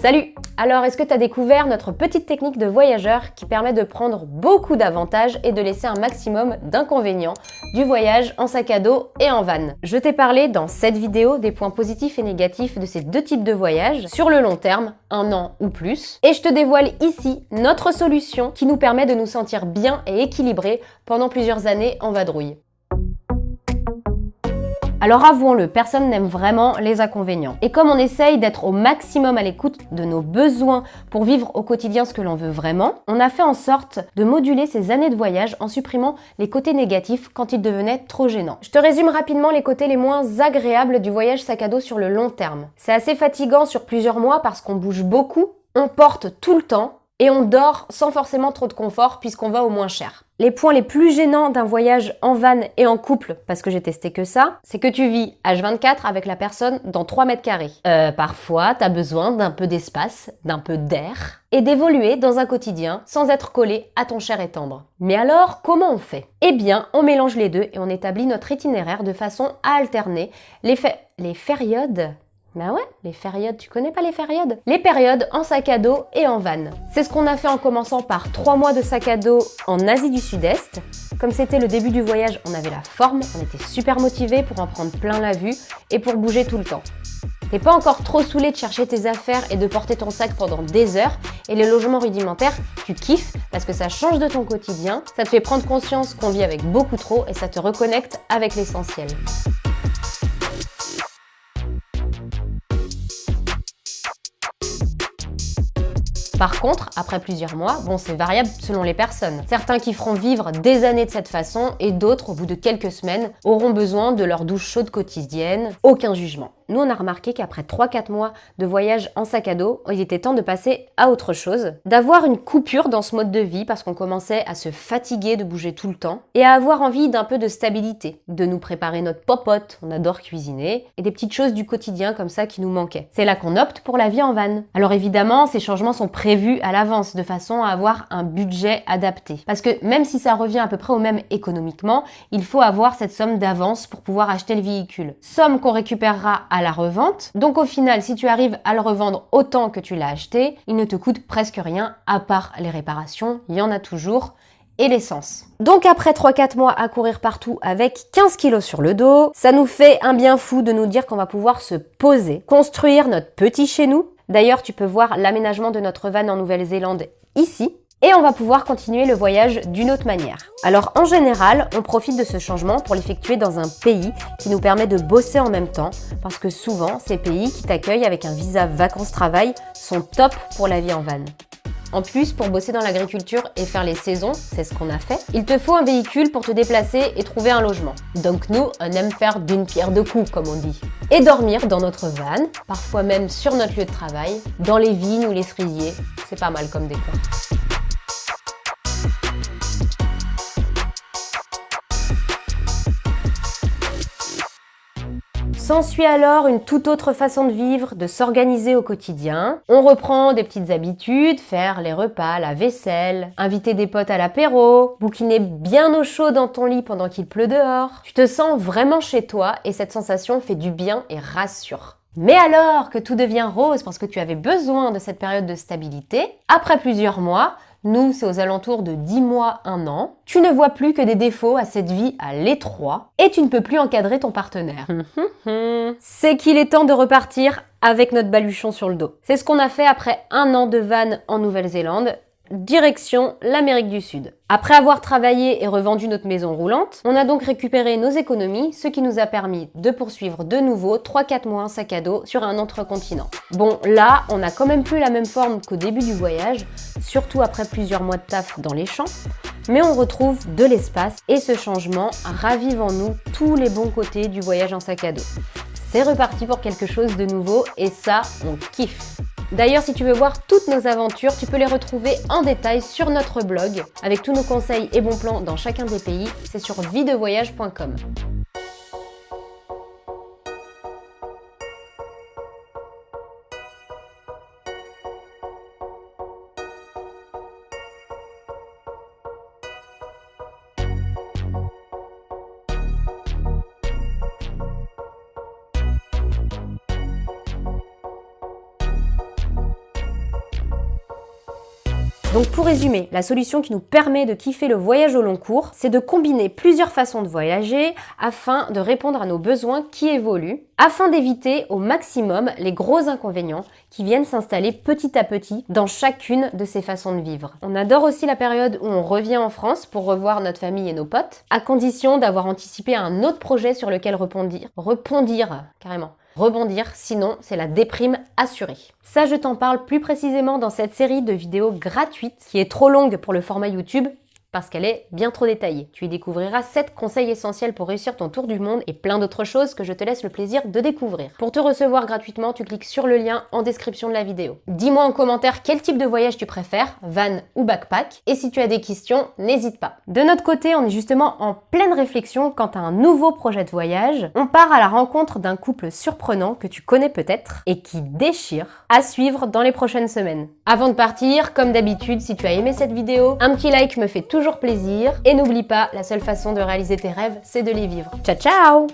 Salut! Alors, est-ce que tu as découvert notre petite technique de voyageur qui permet de prendre beaucoup d'avantages et de laisser un maximum d'inconvénients du voyage en sac à dos et en van? Je t'ai parlé dans cette vidéo des points positifs et négatifs de ces deux types de voyages sur le long terme, un an ou plus, et je te dévoile ici notre solution qui nous permet de nous sentir bien et équilibrés pendant plusieurs années en vadrouille. Alors avouons-le, personne n'aime vraiment les inconvénients. Et comme on essaye d'être au maximum à l'écoute de nos besoins pour vivre au quotidien ce que l'on veut vraiment, on a fait en sorte de moduler ces années de voyage en supprimant les côtés négatifs quand ils devenaient trop gênants. Je te résume rapidement les côtés les moins agréables du voyage sac à dos sur le long terme. C'est assez fatigant sur plusieurs mois parce qu'on bouge beaucoup, on porte tout le temps et on dort sans forcément trop de confort puisqu'on va au moins cher. Les points les plus gênants d'un voyage en van et en couple, parce que j'ai testé que ça, c'est que tu vis H24 avec la personne dans 3 mètres carrés. Euh, parfois, t'as besoin d'un peu d'espace, d'un peu d'air, et d'évoluer dans un quotidien sans être collé à ton cher et tendre. Mais alors, comment on fait? Eh bien, on mélange les deux et on établit notre itinéraire de façon à alterner les, les périodes bah ouais, les périodes, tu connais pas les périodes Les périodes en sac à dos et en van. C'est ce qu'on a fait en commençant par 3 mois de sac à dos en Asie du Sud-Est. Comme c'était le début du voyage, on avait la forme, on était super motivés pour en prendre plein la vue et pour bouger tout le temps. T'es pas encore trop saoulé de chercher tes affaires et de porter ton sac pendant des heures et les logements rudimentaires, tu kiffes parce que ça change de ton quotidien, ça te fait prendre conscience qu'on vit avec beaucoup trop et ça te reconnecte avec l'essentiel. Par contre, après plusieurs mois, bon c'est variable selon les personnes. Certains qui feront vivre des années de cette façon et d'autres, au bout de quelques semaines, auront besoin de leur douche chaude quotidienne. Aucun jugement. Nous, on a remarqué qu'après 3-4 mois de voyage en sac à dos, il était temps de passer à autre chose, d'avoir une coupure dans ce mode de vie parce qu'on commençait à se fatiguer de bouger tout le temps et à avoir envie d'un peu de stabilité, de nous préparer notre popote, on adore cuisiner, et des petites choses du quotidien comme ça qui nous manquaient. C'est là qu'on opte pour la vie en van. Alors évidemment, ces changements sont prévus à l'avance de façon à avoir un budget adapté. Parce que même si ça revient à peu près au même économiquement, il faut avoir cette somme d'avance pour pouvoir acheter le véhicule. Somme qu'on récupérera à la revente. Donc au final, si tu arrives à le revendre autant que tu l'as acheté, il ne te coûte presque rien à part les réparations, il y en a toujours et l'essence. Donc après 3-4 mois à courir partout avec 15 kilos sur le dos, ça nous fait un bien fou de nous dire qu'on va pouvoir se poser, construire notre petit chez nous. D'ailleurs, tu peux voir l'aménagement de notre van en Nouvelle-Zélande ici et on va pouvoir continuer le voyage d'une autre manière. Alors en général, on profite de ce changement pour l'effectuer dans un pays qui nous permet de bosser en même temps parce que souvent, ces pays qui t'accueillent avec un visa vacances-travail sont top pour la vie en van. En plus, pour bosser dans l'agriculture et faire les saisons, c'est ce qu'on a fait, il te faut un véhicule pour te déplacer et trouver un logement. Donc nous, on aime faire d'une pierre deux coups, comme on dit. Et dormir dans notre van, parfois même sur notre lieu de travail, dans les vignes ou les cerisiers. C'est pas mal comme décor. S'ensuit alors une toute autre façon de vivre, de s'organiser au quotidien. On reprend des petites habitudes, faire les repas, la vaisselle, inviter des potes à l'apéro, bouquiner bien au chaud dans ton lit pendant qu'il pleut dehors. Tu te sens vraiment chez toi et cette sensation fait du bien et rassure. Mais alors que tout devient rose parce que tu avais besoin de cette période de stabilité, après plusieurs mois, nous, c'est aux alentours de 10 mois, 1 an. Tu ne vois plus que des défauts à cette vie à l'étroit et tu ne peux plus encadrer ton partenaire. c'est qu'il est temps de repartir avec notre baluchon sur le dos. C'est ce qu'on a fait après un an de van en Nouvelle-Zélande direction l'Amérique du Sud. Après avoir travaillé et revendu notre maison roulante, on a donc récupéré nos économies, ce qui nous a permis de poursuivre de nouveau 3-4 mois en sac à dos sur un autre continent. Bon, là, on a quand même plus la même forme qu'au début du voyage, surtout après plusieurs mois de taf dans les champs, mais on retrouve de l'espace et ce changement ravive en nous tous les bons côtés du voyage en sac à dos. C'est reparti pour quelque chose de nouveau et ça, on kiffe D'ailleurs, si tu veux voir toutes nos aventures, tu peux les retrouver en détail sur notre blog, avec tous nos conseils et bons plans dans chacun des pays, c'est sur videvoyage.com. Donc pour résumer, la solution qui nous permet de kiffer le voyage au long cours, c'est de combiner plusieurs façons de voyager afin de répondre à nos besoins qui évoluent, afin d'éviter au maximum les gros inconvénients qui viennent s'installer petit à petit dans chacune de ces façons de vivre. On adore aussi la période où on revient en France pour revoir notre famille et nos potes, à condition d'avoir anticipé un autre projet sur lequel repondir. Repondir, carrément rebondir, sinon c'est la déprime assurée. Ça, je t'en parle plus précisément dans cette série de vidéos gratuites qui est trop longue pour le format YouTube parce qu'elle est bien trop détaillée. Tu y découvriras 7 conseils essentiels pour réussir ton tour du monde et plein d'autres choses que je te laisse le plaisir de découvrir. Pour te recevoir gratuitement, tu cliques sur le lien en description de la vidéo. Dis-moi en commentaire quel type de voyage tu préfères, van ou backpack, et si tu as des questions, n'hésite pas. De notre côté, on est justement en pleine réflexion quant à un nouveau projet de voyage. On part à la rencontre d'un couple surprenant que tu connais peut-être et qui déchire, à suivre dans les prochaines semaines. Avant de partir, comme d'habitude, si tu as aimé cette vidéo, un petit like me fait plaisir. Et n'oublie pas, la seule façon de réaliser tes rêves, c'est de les vivre. Ciao ciao